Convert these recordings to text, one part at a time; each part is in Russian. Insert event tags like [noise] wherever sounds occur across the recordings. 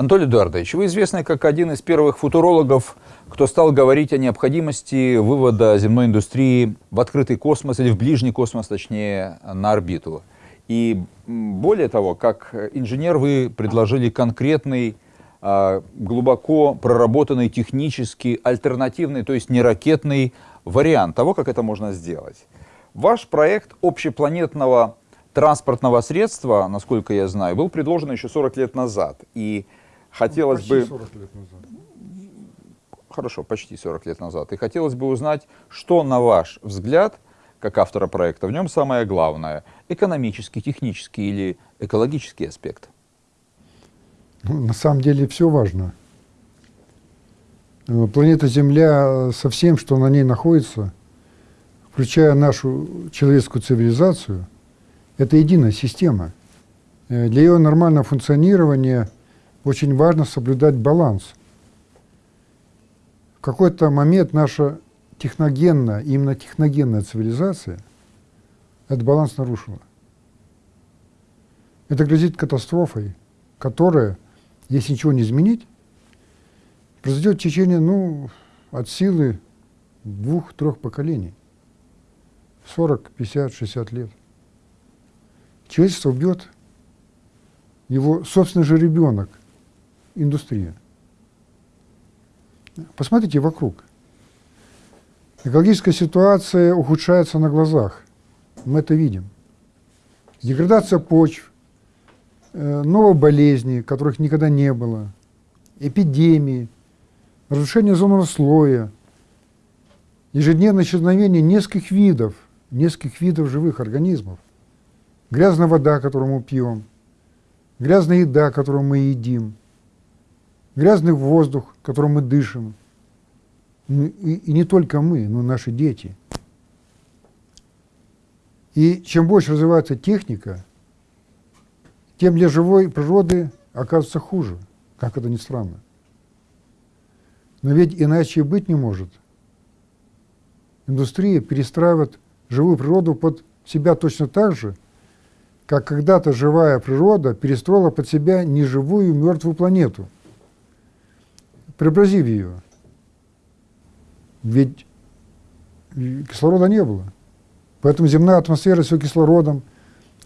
Анатолий Эдуардович, вы известны как один из первых футурологов, кто стал говорить о необходимости вывода земной индустрии в открытый космос или в ближний космос, точнее, на орбиту. И более того, как инженер вы предложили конкретный, а, глубоко проработанный технический, альтернативный, то есть не ракетный вариант того, как это можно сделать. Ваш проект общепланетного транспортного средства, насколько я знаю, был предложен еще 40 лет назад. И хотелось почти бы... 40 лет назад. Хорошо, почти 40 лет назад. И хотелось бы узнать, что, на ваш взгляд, как автора проекта, в нем самое главное? Экономический, технический или экологический аспект? Ну, на самом деле все важно. Э, Планета Земля со всем, что на ней находится, включая нашу человеческую цивилизацию, это единая система. Э, Для ее нормального функционирования очень важно соблюдать баланс. В какой-то момент наша техногенная, именно техногенная цивилизация этот баланс нарушила. Это грозит катастрофой, которая, если ничего не изменить, произойдет в течение, ну, от силы двух-трех поколений. 40, 50, 60 лет. Человечество убьет его собственный же ребенок, индустрия. Посмотрите вокруг. Экологическая ситуация ухудшается на глазах. Мы это видим. Деградация почв, э, новые болезни, которых никогда не было, эпидемии, разрушение озонового слоя, ежедневное исчезновение нескольких видов, нескольких видов живых организмов, грязная вода, которую мы пьем, грязная еда, которую мы едим, грязный воздух, которым мы дышим, ну, и, и не только мы, но и наши дети. И чем больше развивается техника, тем для живой природы оказывается хуже, как это ни странно. Но ведь иначе и быть не может. Индустрия перестраивает живую природу под себя точно так же, как когда-то живая природа перестроила под себя неживую мертвую планету, преобразив ее. Ведь кислорода не было. Поэтому земная атмосфера с ее кислородом,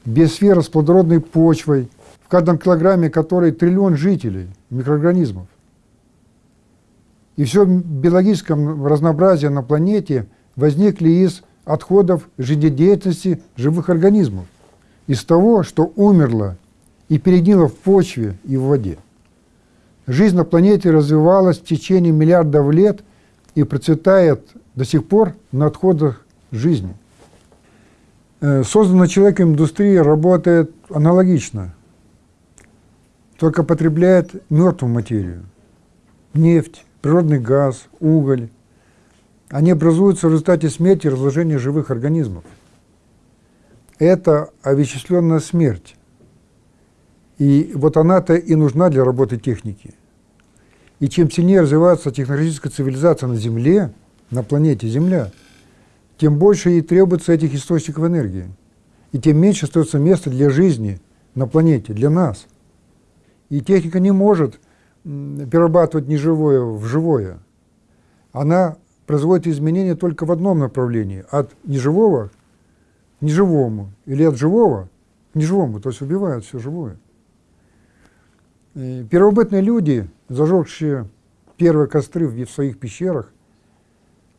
биосфера с плодородной почвой, в каждом килограмме которой триллион жителей, микроорганизмов. И все биологическое разнообразие на планете возникли из отходов жизнедеятельности живых организмов, из того, что умерло и перегнило в почве и в воде. Жизнь на планете развивалась в течение миллиардов лет и процветает до сих пор на отходах жизни. Э, созданная человеком индустрия работает аналогично, только потребляет мертвую материю, нефть, природный газ, уголь. Они образуются в результате смерти и разложения живых организмов. Это овеществленная смерть. И вот она-то и нужна для работы техники. И чем сильнее развивается технологическая цивилизация на Земле, на планете Земля, тем больше ей требуется этих источников энергии. И тем меньше остается места для жизни на планете, для нас. И техника не может перерабатывать неживое в живое. Она производит изменения только в одном направлении, от неживого к неживому, или от живого к неживому, то есть убивает все живое. И первобытные люди, зажегшие первые костры в своих пещерах,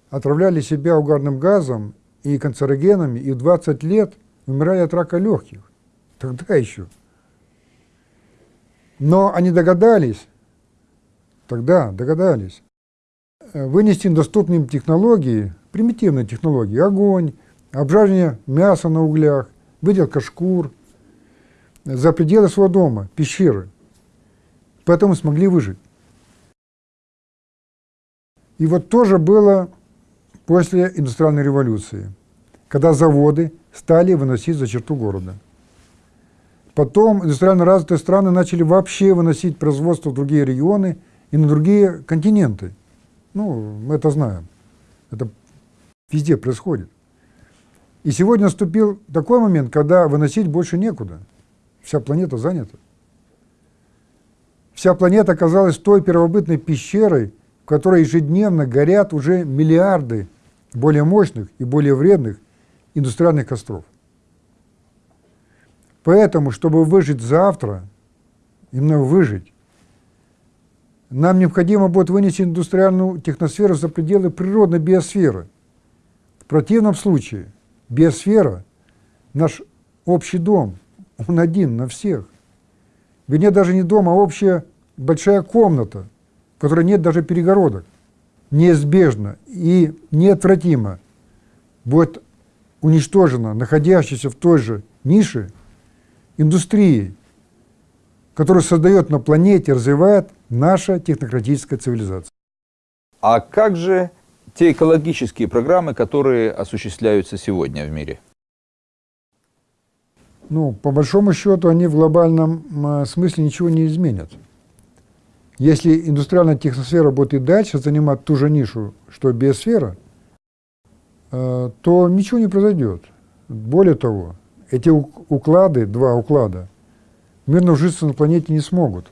отравляли себя угарным газом и канцерогенами, и в 20 лет умирали от рака легких. Тогда еще. Но они догадались, тогда догадались, э, вынести доступные технологии, примитивные технологии, огонь, обжаривание мяса на углях, выделка шкур, за пределы своего дома, пещеры. Поэтому смогли выжить. И вот тоже было после индустриальной революции, когда заводы стали выносить за черту города. Потом индустриально развитые страны начали вообще выносить производство в другие регионы и на другие континенты. Ну, мы это знаем. Это везде происходит. И сегодня наступил такой момент, когда выносить больше некуда. Вся планета занята. Вся планета оказалась той первобытной пещерой, в которой ежедневно горят уже миллиарды более мощных и более вредных индустриальных костров. Поэтому, чтобы выжить завтра, именно выжить, нам необходимо будет вынести индустриальную техносферу за пределы природной биосферы. В противном случае биосфера – наш общий дом, он один на всех. Ведь даже не дом, а общая большая комната, в которой нет даже перегородок. Неизбежно и неотвратимо будет уничтожена находящаяся в той же нише индустрией, которую создает на планете, развивает наша технократическая цивилизация. А как же те экологические программы, которые осуществляются сегодня в мире? Ну, по большому счету, они в глобальном смысле ничего не изменят. Если индустриальная техносфера будет и дальше занимать ту же нишу, что биосфера, э, то ничего не произойдет. Более того, эти уклады, два уклада, мирно ужиться на планете не смогут.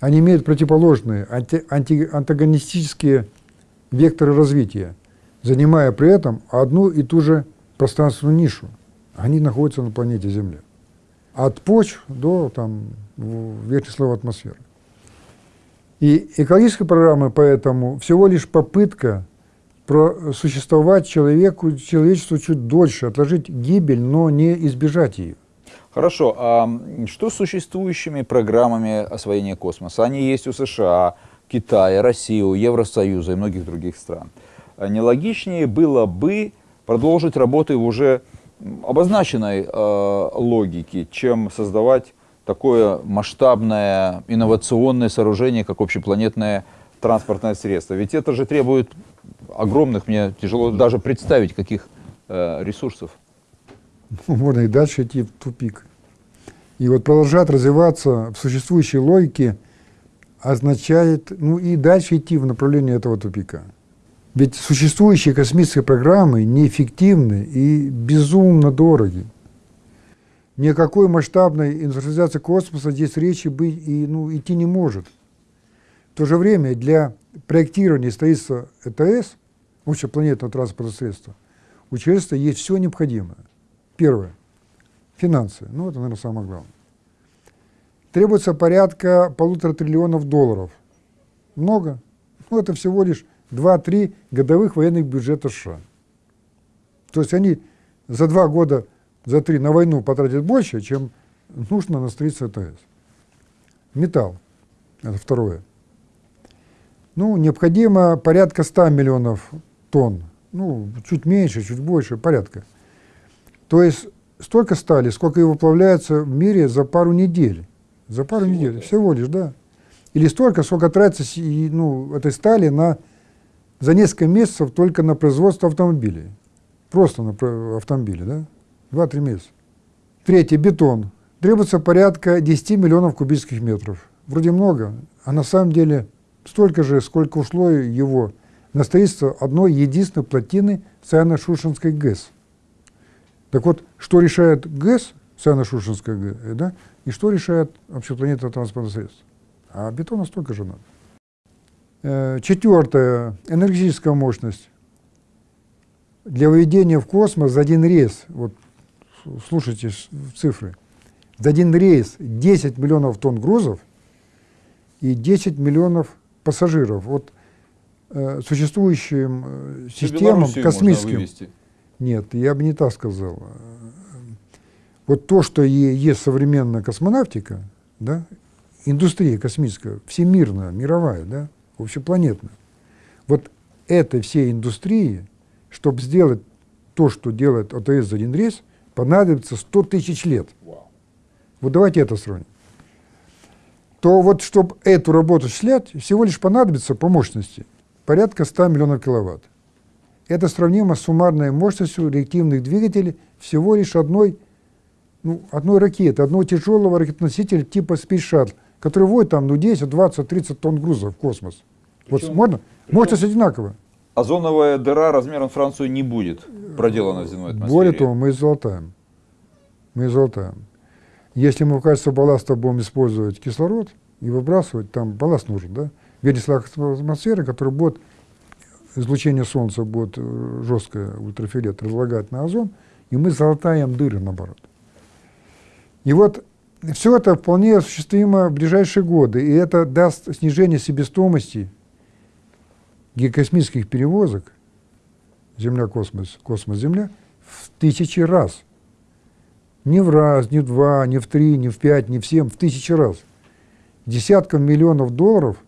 Они имеют противоположные, анти, анти, антагонистические векторы развития, занимая при этом одну и ту же пространственную нишу. Они находятся на планете Земля. От почв до там, верхней слоя атмосферы. И экологическая программа поэтому всего лишь попытка существовать человеку, человечеству чуть дольше, отложить гибель, но не избежать ее. Хорошо, а что с существующими программами освоения космоса? Они есть у США, Китая, России, Евросоюза и многих других стран. А нелогичнее было бы продолжить работы уже обозначенной э, логике, чем создавать такое масштабное инновационное сооружение, как общепланетное транспортное средство. Ведь это же требует огромных, мне тяжело даже представить, каких э, ресурсов. можно и дальше идти в тупик. И вот продолжать развиваться в существующей логике означает, ну и дальше идти в направлении этого тупика. Ведь существующие космические программы неэффективны и безумно дороги. Никакой масштабной индустриализации космоса здесь речи быть и, ну, идти не может. В то же время для проектирования и строительства ЭТС, общепланетного транспортного средства, у человечества есть все необходимое. Первое. Финансы. Ну, это, наверное, самое главное. Требуется порядка полутора триллионов долларов. Много. Ну, это всего лишь 2-3 годовых военных бюджета США. То есть они за два года, за три на войну потратят больше, чем нужно на строительство ТС. Металл. Это второе. Ну, необходимо порядка 100 миллионов тонн. Ну, чуть меньше, чуть больше, порядка. То есть столько стали, сколько и выплавляется в мире за пару недель. За пару всего недель, лишь. всего лишь, да. Или столько, сколько тратится ну, этой стали на, за несколько месяцев только на производство автомобилей. Просто на автомобили, да? Два-три месяца. Третье, бетон. Требуется порядка 10 миллионов кубических метров. Вроде много, а на самом деле столько же, сколько ушло его на строительство одной единственной плотины Саяно-Шушенской ГЭС. Так вот, что решает ГЭС, Саяно-Шушенская ГЭС, да, и что решает вообще планета транспортных средств? А бетона столько же надо. Э, четвертое. Энергетическая мощность. Для выведения в космос за один рейс, вот слушайте цифры, за один рейс 10 миллионов тонн грузов и 10 миллионов пассажиров. Вот э, существующим э, системам космическим нет, я бы не так сказал. Вот то, что есть современная космонавтика, да, индустрия космическая, всемирная, мировая, да, общепланетная, вот этой всей индустрии, чтобы сделать то, что делает ОТС за один рейс, понадобится 100 тысяч лет. Вот давайте это сравним. То вот, чтобы эту работу осуществлять, всего лишь понадобится по мощности порядка 100 миллионов киловатт. Это сравнимо с суммарной мощностью реактивных двигателей всего лишь одной, ну, одной ракеты, одного тяжелого ракетоносителя типа Space Shuttle, который вводит там ну, 10, 20, 30 тонн грузов в космос. Причем, вот можно? Причем Мощность одинаковая. Озоновая дыра размером Францию не будет проделана в земной атмосфере. Более того, мы золотаем. Мы золотаем. Если мы в качестве балласта будем использовать кислород, и выбрасывать, там балласт нужен, да? В виде атмосферы, который будет, излучение Солнца будет э, жесткое, ультрафиолет, разлагать на озон, и мы залатаем дыры, наоборот. И вот все это вполне осуществимо в ближайшие годы, и это даст снижение себестоимости геокосмических перевозок Земля-космос, космос-Земля в тысячи раз. Не в раз, не в два, не в три, не в пять, не в семь, в тысячи раз. Десятков миллионов долларов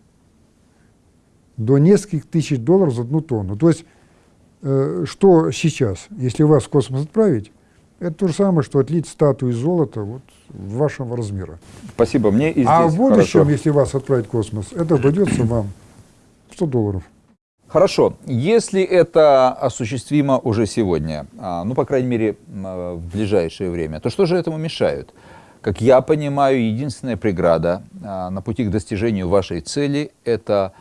до нескольких тысяч долларов за одну тонну. То есть, э, что сейчас, если вас в космос отправить, это то же самое, что отлить статую из золота вот, вашего размера. Спасибо, мне и здесь А в будущем, хорошо. если вас отправить в космос, это обойдется [coughs] вам 100 долларов. Хорошо, если это осуществимо уже сегодня, а, ну, по крайней мере, м, в ближайшее время, то что же этому мешает? Как я понимаю, единственная преграда а, на пути к достижению вашей цели – это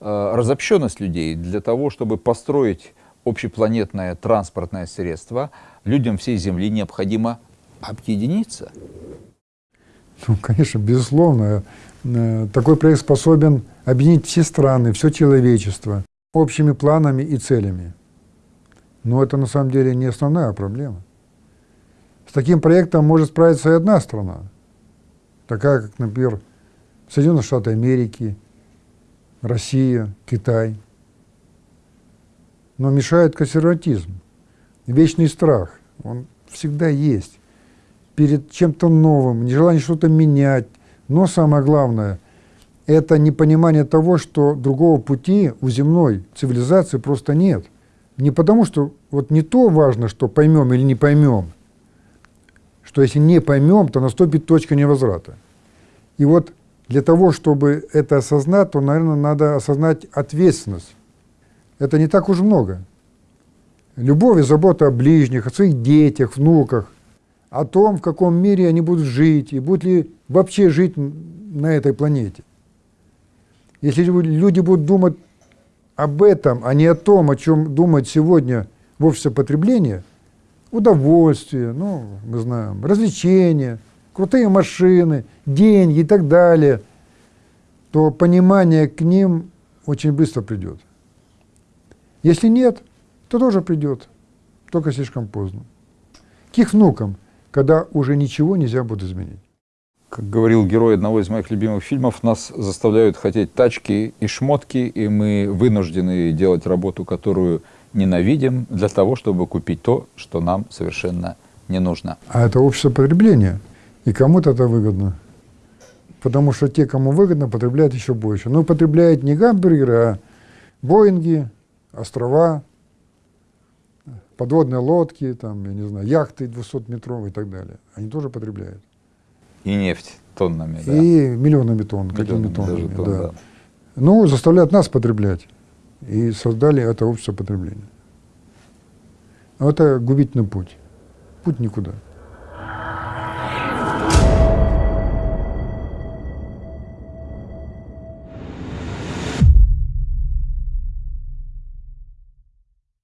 а, разобщенность людей для того, чтобы построить общепланетное транспортное средство, людям всей Земли необходимо объединиться. Ну, конечно, безусловно. Э, Такой проект способен объединить все страны, все человечество общими планами и целями. Но это на самом деле не основная проблема. С таким проектом может справиться и одна страна, такая как, например, Соединенные Штаты Америки, Россия, Китай. Но мешает консерватизм, вечный страх, он всегда есть. Перед чем-то новым, нежелание что-то менять. Но самое главное – это непонимание того, что другого пути у земной цивилизации просто нет. Не потому, что вот не то важно, что поймем или не поймем, что если не поймем, то наступит точка невозврата. И вот для того, чтобы это осознать, то, наверное, надо осознать ответственность. Это не так уж много. Любовь и забота о ближних, о своих детях, внуках, о том, в каком мире они будут жить, и будут ли вообще жить на этой планете. Если люди будут думать об этом, а не о том, о чем думает сегодня в обществе потребления, удовольствие, ну, мы знаем, развлечения, крутые машины, деньги и так далее, то понимание к ним очень быстро придет. Если нет, то тоже придет, только слишком поздно. К их внукам, когда уже ничего нельзя будет изменить. Как говорил герой одного из моих любимых фильмов, нас заставляют хотеть тачки и шмотки, и мы вынуждены делать работу, которую ненавидим, для того, чтобы купить то, что нам совершенно не нужно. А это общество потребления, и кому-то это выгодно. Потому что те, кому выгодно, потребляют еще больше. Но потребляют не гамбургеры, а Боинги, острова, подводные лодки, там, я не знаю, яхты 200-метровые и так далее. Они тоже потребляют. И нефть тоннами, да? И миллионами тонн, какими Миллионами тоннами. тонн, да. да. Ну, заставляют нас потреблять. И создали это общество потребления. Но это губительный путь. Путь никуда.